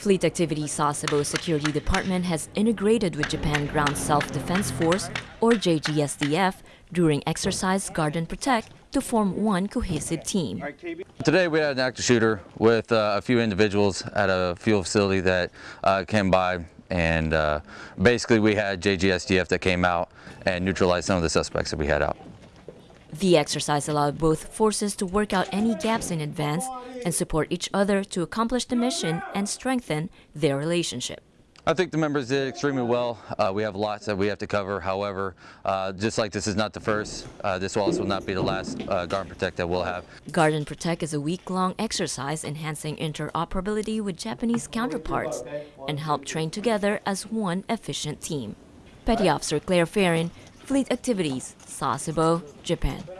Fleet Activity Sasebo Security Department has integrated with Japan Ground Self-Defense Force, or JGSDF, during exercise Guard and Protect to form one cohesive team. Today we had an active shooter with uh, a few individuals at a fuel facility that uh, came by and uh, basically we had JGSDF that came out and neutralized some of the suspects that we had out. The exercise allowed both forces to work out any gaps in advance and support each other to accomplish the mission and strengthen their relationship. I think the members did extremely well. Uh, we have lots that we have to cover. However, uh, just like this is not the first, uh, this also will not be the last uh, Guard Protect that we'll have. Guard and Protect is a week-long exercise enhancing interoperability with Japanese counterparts and help train together as one efficient team. Petty Officer Claire Farron, Fleet Activities, Sasebo, Japan.